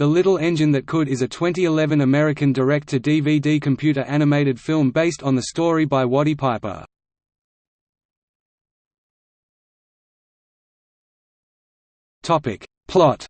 The Little Engine That Could is a 2011 American direct-to-DVD computer animated film based on the story by Watty Piper. Plot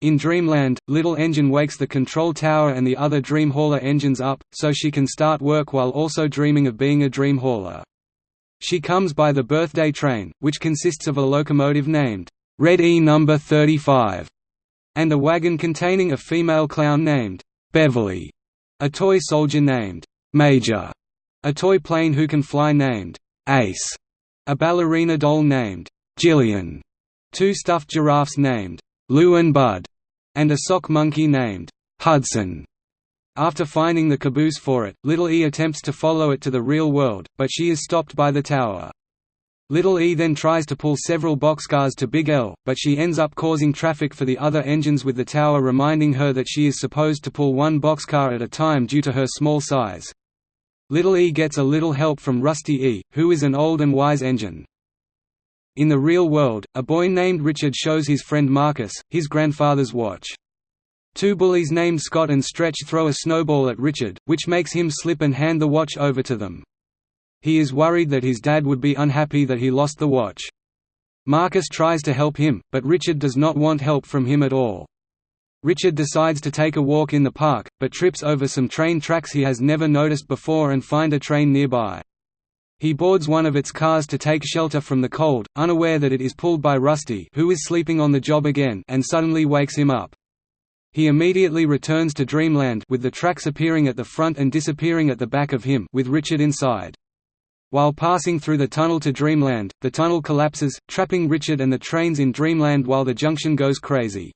In Dreamland, Little Engine wakes the control tower and the other Dream Hauler engines up, so she can start work while also dreaming of being a Dream Hauler. She comes by the birthday train, which consists of a locomotive named Red E number 35, and a wagon containing a female clown named Beverly, a toy soldier named Major, a toy plane who can fly named Ace, a ballerina doll named Jillian, two stuffed giraffes named Lou and Bud, and a sock monkey named Hudson. After finding the caboose for it, Little E attempts to follow it to the real world, but she is stopped by the tower. Little E then tries to pull several boxcars to Big L, but she ends up causing traffic for the other engines with the tower reminding her that she is supposed to pull one boxcar at a time due to her small size. Little E gets a little help from Rusty E, who is an old and wise engine. In the real world, a boy named Richard shows his friend Marcus, his grandfather's watch. Two bullies named Scott and Stretch throw a snowball at Richard, which makes him slip and hand the watch over to them. He is worried that his dad would be unhappy that he lost the watch. Marcus tries to help him, but Richard does not want help from him at all. Richard decides to take a walk in the park, but trips over some train tracks he has never noticed before and find a train nearby. He boards one of its cars to take shelter from the cold, unaware that it is pulled by Rusty who is sleeping on the job again and suddenly wakes him up. He immediately returns to Dreamland with the tracks appearing at the front and disappearing at the back of him with Richard inside. While passing through the tunnel to Dreamland, the tunnel collapses, trapping Richard and the trains in Dreamland while the junction goes crazy.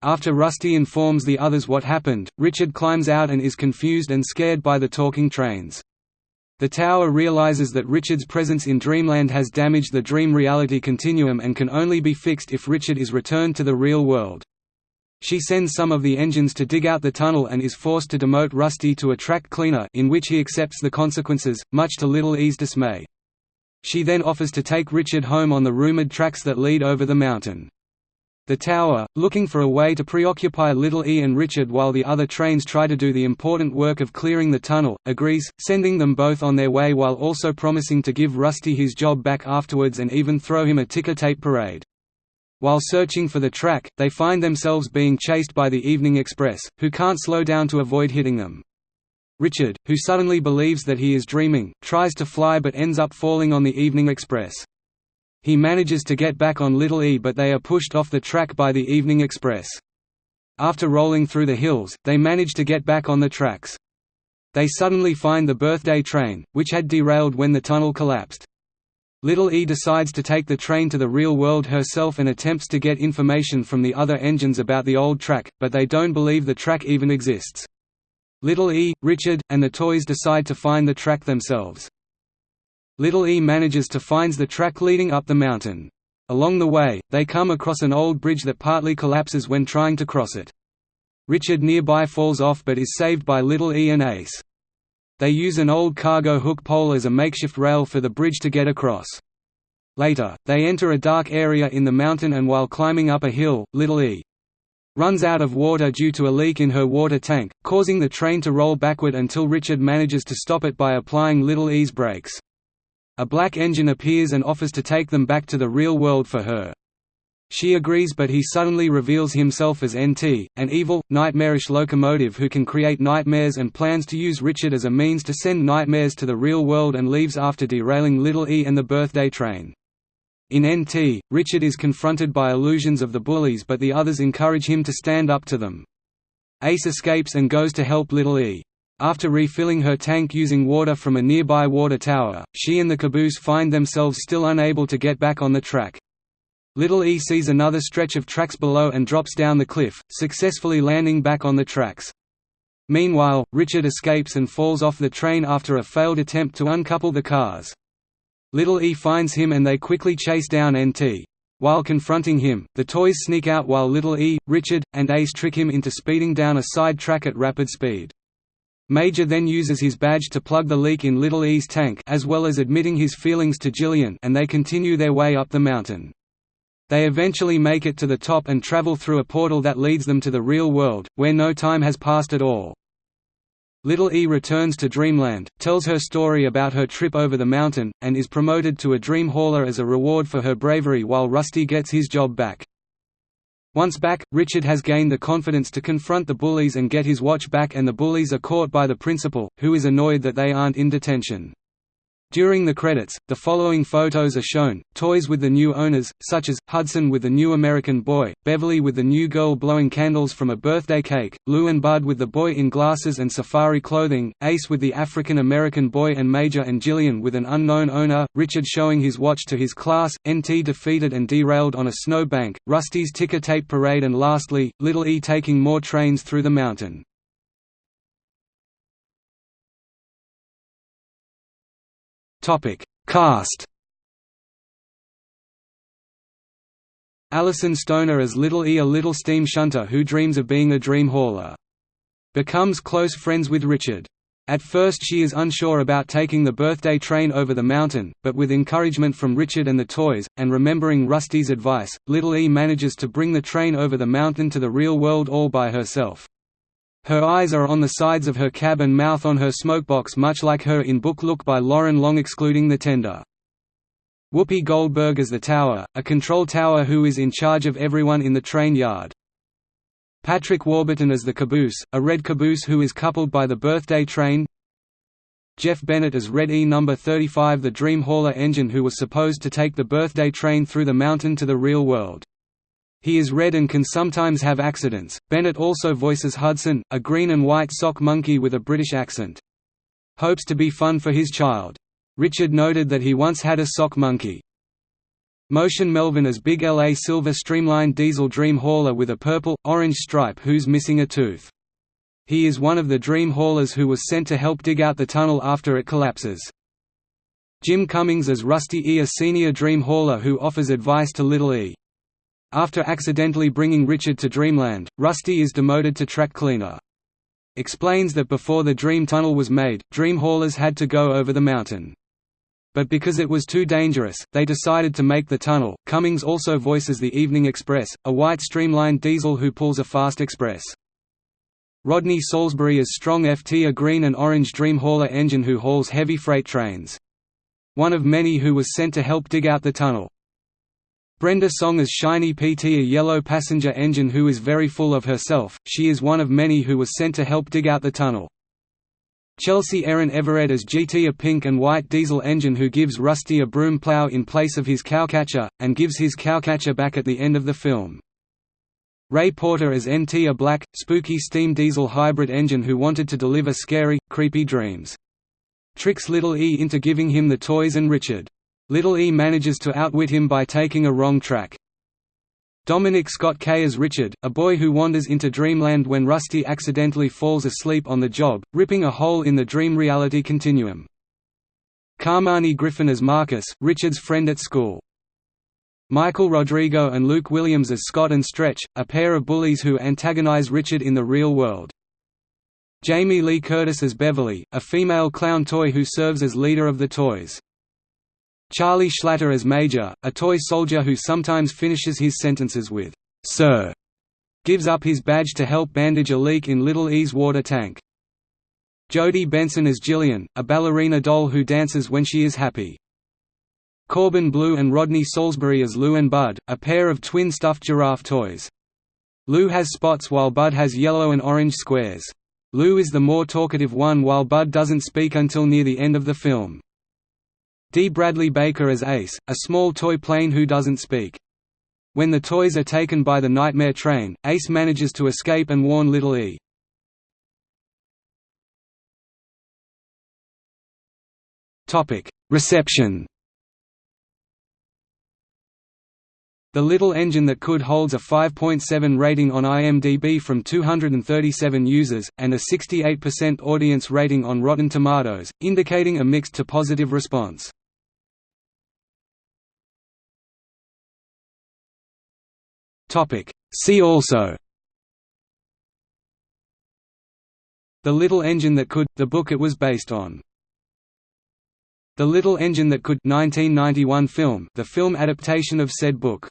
After Rusty informs the others what happened, Richard climbs out and is confused and scared by the talking trains. The tower realizes that Richard's presence in Dreamland has damaged the dream-reality continuum and can only be fixed if Richard is returned to the real world. She sends some of the engines to dig out the tunnel and is forced to demote Rusty to a track cleaner in which he accepts the consequences, much to Little E's dismay. She then offers to take Richard home on the rumored tracks that lead over the mountain. The tower, looking for a way to preoccupy Little E and Richard while the other trains try to do the important work of clearing the tunnel, agrees, sending them both on their way while also promising to give Rusty his job back afterwards and even throw him a ticker tape parade. While searching for the track, they find themselves being chased by the Evening Express, who can't slow down to avoid hitting them. Richard, who suddenly believes that he is dreaming, tries to fly but ends up falling on the Evening Express. He manages to get back on Little E but they are pushed off the track by the Evening Express. After rolling through the hills, they manage to get back on the tracks. They suddenly find the birthday train, which had derailed when the tunnel collapsed. Little E decides to take the train to the real world herself and attempts to get information from the other engines about the old track, but they don't believe the track even exists. Little E, Richard, and the toys decide to find the track themselves. Little E manages to finds the track leading up the mountain. Along the way, they come across an old bridge that partly collapses when trying to cross it. Richard nearby falls off but is saved by Little E and Ace. They use an old cargo hook pole as a makeshift rail for the bridge to get across. Later, they enter a dark area in the mountain and while climbing up a hill, Little E runs out of water due to a leak in her water tank, causing the train to roll backward until Richard manages to stop it by applying Little E's brakes. A black engine appears and offers to take them back to the real world for her. She agrees but he suddenly reveals himself as NT, an evil, nightmarish locomotive who can create nightmares and plans to use Richard as a means to send nightmares to the real world and leaves after derailing Little E and the birthday train. In NT, Richard is confronted by illusions of the bullies but the others encourage him to stand up to them. Ace escapes and goes to help Little E. After refilling her tank using water from a nearby water tower, she and the caboose find themselves still unable to get back on the track. Little E sees another stretch of tracks below and drops down the cliff, successfully landing back on the tracks. Meanwhile, Richard escapes and falls off the train after a failed attempt to uncouple the cars. Little E finds him and they quickly chase down NT. While confronting him, the toys sneak out while Little E, Richard, and Ace trick him into speeding down a side track at rapid speed. Major then uses his badge to plug the leak in Little E's tank as well as admitting his feelings to Jillian and they continue their way up the mountain. They eventually make it to the top and travel through a portal that leads them to the real world, where no time has passed at all. Little E returns to Dreamland, tells her story about her trip over the mountain, and is promoted to a dream hauler as a reward for her bravery while Rusty gets his job back. Once back, Richard has gained the confidence to confront the bullies and get his watch back and the bullies are caught by the principal, who is annoyed that they aren't in detention. During the credits, the following photos are shown, toys with the new owners, such as, Hudson with the new American boy, Beverly with the new girl blowing candles from a birthday cake, Lou and Bud with the boy in glasses and safari clothing, Ace with the African American boy and Major and Jillian with an unknown owner, Richard showing his watch to his class, NT defeated and derailed on a snowbank, Rusty's ticker tape parade and lastly, Little E taking more trains through the mountain. Topic: Cast. Alyson Stoner as Little E a little steam shunter who dreams of being a dream hauler. Becomes close friends with Richard. At first she is unsure about taking the birthday train over the mountain, but with encouragement from Richard and the toys, and remembering Rusty's advice, Little E manages to bring the train over the mountain to the real world all by herself. Her eyes are on the sides of her cab and mouth on her smokebox much like her in book Look by Loren Long excluding the tender. Whoopi Goldberg as the tower, a control tower who is in charge of everyone in the train yard. Patrick Warburton as the caboose, a red caboose who is coupled by the birthday train Jeff Bennett as Red E No. 35 the Dream Hauler engine who was supposed to take the birthday train through the mountain to the real world. He is red and can sometimes have accidents. Bennett also voices Hudson, a green and white sock monkey with a British accent. Hopes to be fun for his child. Richard noted that he once had a sock monkey. Motion Melvin as Big LA Silver streamlined diesel dream hauler with a purple, orange stripe who's missing a tooth. He is one of the dream haulers who was sent to help dig out the tunnel after it collapses. Jim Cummings as Rusty E. a senior dream hauler who offers advice to Little E. After accidentally bringing Richard to Dreamland, Rusty is demoted to track cleaner. Explains that before the Dream Tunnel was made, Dream Haulers had to go over the mountain. But because it was too dangerous, they decided to make the tunnel. Cummings also voices the Evening Express, a white streamlined diesel who pulls a fast express. Rodney Saulsberry is Strong FT a green and orange Dream Hauler engine who hauls heavy freight trains. One of many who was sent to help dig out the tunnel. Brenda Song as Shiny PT a yellow passenger engine who is very full of herself, she is one of many who was sent to help dig out the tunnel. Chelsea Erin Everett as GT a pink and white diesel engine who gives Rusty a broom plow in place of his cowcatcher, and gives his cowcatcher back at the end of the film. Ray Porter as NT a black, spooky steam diesel hybrid engine who wanted to deliver scary, creepy dreams. Tricks Little E into giving him the toys and Richard Little E manages to outwit him by taking a wrong track. Dominic Scott Kay as Richard, a boy who wanders into dreamland when Rusty accidentally falls asleep on the job, ripping a hole in the dream reality continuum. Khamani Griffin as Marcus, Richard's friend at school. Michael Rodrigo and Luke Williams as Scott and Stretch, a pair of bullies who antagonize Richard in the real world. Jamie Lee Curtis as Beverly, a female clown toy who serves as leader of the toys. Charlie Schlatter as Major, a toy soldier who sometimes finishes his sentences with, "'Sir' gives up his badge to help bandage a leak in Little E's water tank. Jodi Benson as Jillian, a ballerina doll who dances when she is happy. Corbin Bleu and Rodney Saulsberry as Lou and Bud, a pair of twin stuffed giraffe toys. Lou has spots while Bud has yellow and orange squares. Lou is the more talkative one while Bud doesn't speak until near the end of the film. D. Bradley Baker as Ace, a small toy plane who doesn't speak. When the toys are taken by the Nightmare Train, Ace manages to escape and warn Little E. Reception The Little Engine That Could holds a 5.7 rating on IMDb from 237 users, and a 68% audience rating on Rotten Tomatoes, indicating a mixed to positive response. See also. The Little Engine That Could, the book it was based on. The Little Engine That Could 1991 film, the film adaptation of said book